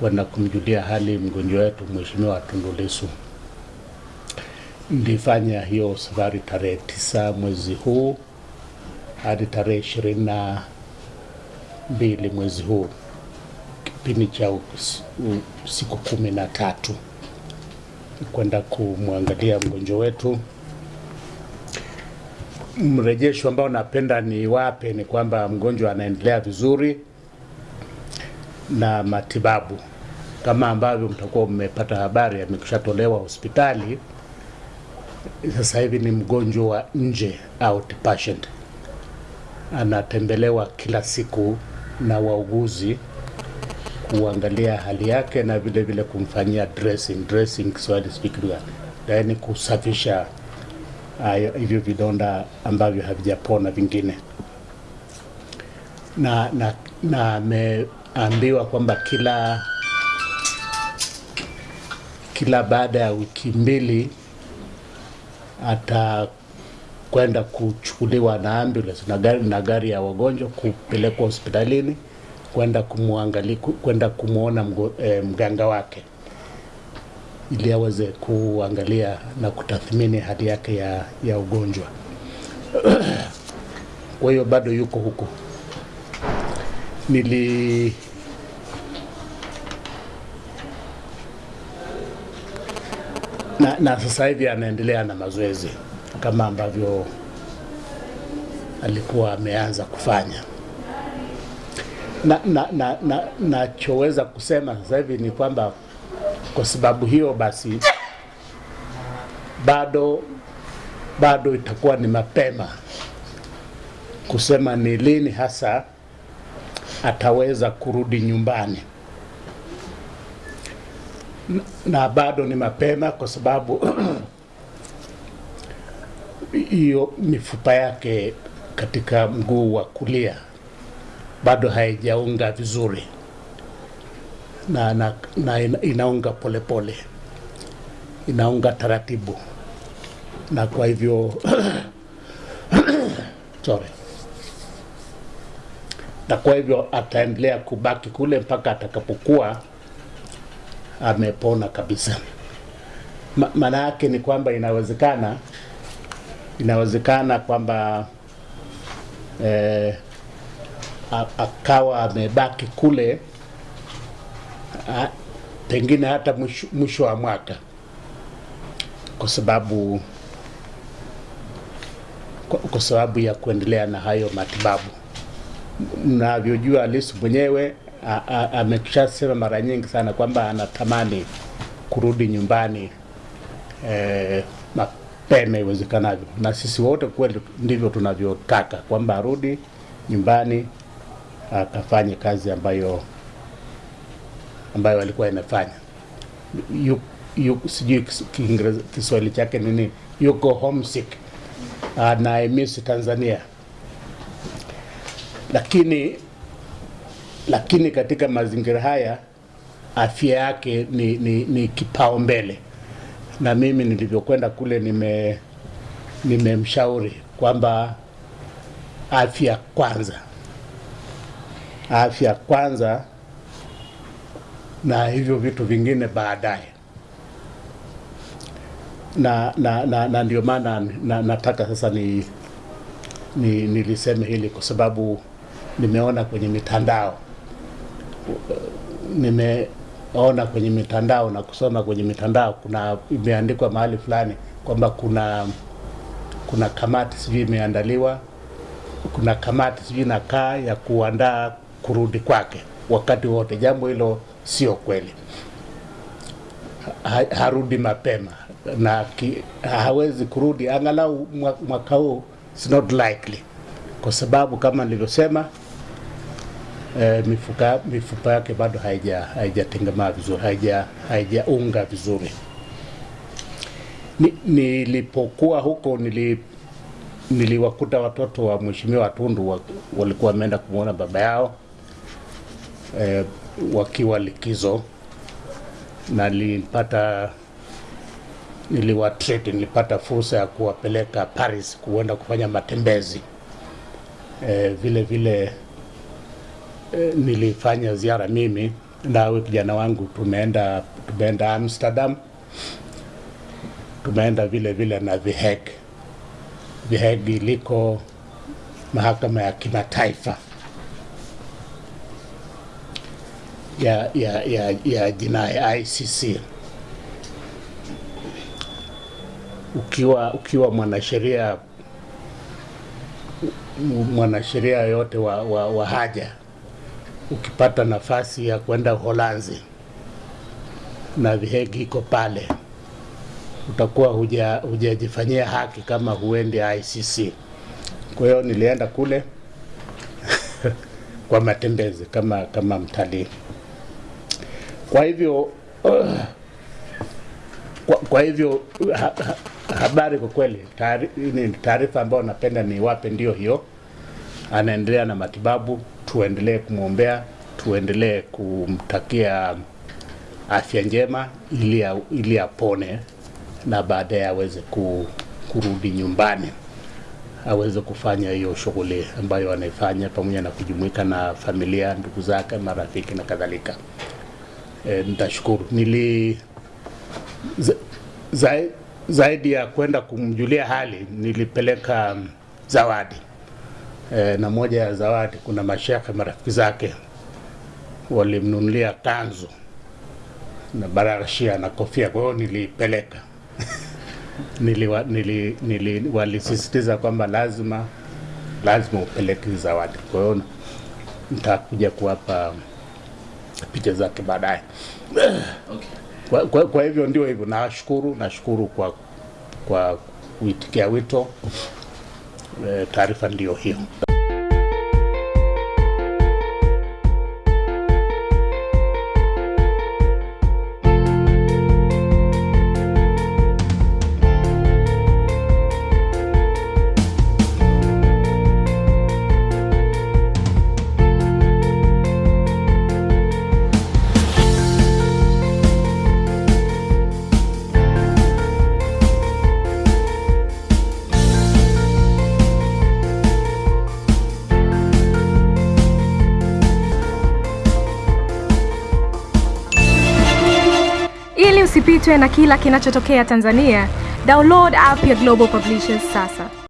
kwenda kumjulia hali mgonjwa wetu Mheshimiwa Tundu Lissu. Nilifanya hiyo safari tarehe tisa mwezi huu hadi tarehe ishirini na mbili mwezi huu, kipindi cha siku kumi na tatu kwenda kumwangalia mgonjwa wetu. Mrejesho ambao napenda ni wape ni kwamba mgonjwa anaendelea vizuri na matibabu kama ambavyo mtakuwa mmepata habari, amekushatolewa hospitali. Sasa hivi ni mgonjwa wa nje, outpatient, anatembelewa kila siku na wauguzi kuangalia hali yake na vile vile kumfanyia dressing. Dressing Kiswahili speaking, yaani kusafisha hayo hivyo vidonda ambavyo havijapona vingine, na na na ameambiwa kwamba kila kila baada ya wiki mbili atakwenda kuchukuliwa na ambulance na gari, na gari ya wagonjwa kupelekwa hospitalini kwenda kumwangalia kwenda kumwona mgo- eh, mganga wake ili aweze kuangalia na kutathmini hali yake ya, ya ugonjwa. Kwa hiyo bado yuko huko. Nili na, na sasa hivi anaendelea na mazoezi kama ambavyo alikuwa ameanza kufanya. Na na na na nachoweza kusema sasa hivi ni kwamba kwa sababu hiyo basi bado bado itakuwa ni mapema kusema ni lini hasa ataweza kurudi nyumbani na, bado ni mapema kwa sababu hiyo mifupa yake katika mguu wa kulia bado haijaunga vizuri. Na, na, na inaunga polepole pole. inaunga taratibu. Na kwa hivyo sorry. Na kwa hivyo ataendelea kubaki kule mpaka atakapokuwa amepona kabisa. Ma, maana yake ni kwamba inawezekana inawezekana kwamba eh, akawa amebaki kule a, pengine hata mwisho, wa mwaka kwa sababu kwa, kwa sababu ya kuendelea na hayo matibabu. Mnavyojua Lissu mwenyewe a- a- ameshasema mara nyingi sana kwamba anatamani kurudi nyumbani eh, mapema iwezekanavyo, na sisi wote kweli ndivyo tunavyotaka kwamba arudi nyumbani akafanye kazi ambayo ambayo alikuwa yu, sijui Kiswahili chake nini, yuko homesick, anaimisi Tanzania, lakini lakini katika mazingira haya afya yake ni, ni, ni kipaumbele, na mimi nilivyokwenda kule nime nimemshauri kwamba afya kwanza, afya kwanza, na hivyo vitu vingine baadaye. Na, na, na, na ndio maana na, nataka sasa ni, ni niliseme hili kwa sababu nimeona kwenye mitandao nimeona kwenye mitandao na kusoma kwenye mitandao, kuna imeandikwa mahali fulani kwamba kuna kuna kamati sijui imeandaliwa, kuna kamati sijui nakaa ya kuandaa kurudi kwake wakati wote. Jambo hilo sio kweli, ha, harudi mapema na ki, hawezi kurudi angalau mwaka huu, it's not likely, kwa sababu kama nilivyosema eh, mifuka mifupa yake bado haija haijatengemaa vizuri, haija haijaunga vizuri. Ni, nilipokuwa huko nili niliwakuta watoto wa mheshimiwa Tundu wa, walikuwa wameenda kumwona baba yao eh, wakiwa likizo na nilipata niliwatreat, nilipata fursa ya kuwapeleka Paris kuenda kufanya matembezi eh, vile vile eh, nilifanya ziara mimi na huyu kijana wangu tumeenda tumeenda Amsterdam, tumeenda vile vile na The Hague. The Hague iliko mahakama ya kimataifa ya, ya, ya, ya jinai ICC. Ukiwa, ukiwa mwanasheria mwanasheria yote wa, wa, wa haja ukipata nafasi ya kwenda Uholanzi na vihegi iko pale, utakuwa hujajifanyia huja haki kama huendi ICC. Kwa hiyo nilienda kule kwa matembezi kama kama mtalii. Kwa hivyo uh, kwa, kwa hivyo ha, ha, habari kwa kweli, taarifa ambayo napenda niwape ndio hiyo. Anaendelea na matibabu, tuendelee kumwombea, tuendelee kumtakia afya njema ili ili apone na baadaye aweze ku, kurudi nyumbani aweze kufanya hiyo shughuli ambayo anaifanya pamoja na kujumuika na familia, ndugu zake, marafiki na kadhalika. E, nitashukuru nili za, za, zaidi ya kwenda kumjulia hali nilipeleka zawadi e, na moja ya zawadi kuna mashekhe marafiki zake walimnunulia kanzu na baragashia na kofia, kwa hiyo nilipeleka niliwa, nili, nili, walisisitiza kwamba lazima lazima upeleke zawadi. Kwa hiyo nitakuja kuwapa picha zake baadaye. Okay. Kwa, kwa, kwa hivyo ndio hivyo, nashukuru nashukuru kwa kwa kuitikia wito. E, taarifa ndio hiyo. Usipitwe na kila kinachotokea Tanzania, download app ya Global Publishers sasa.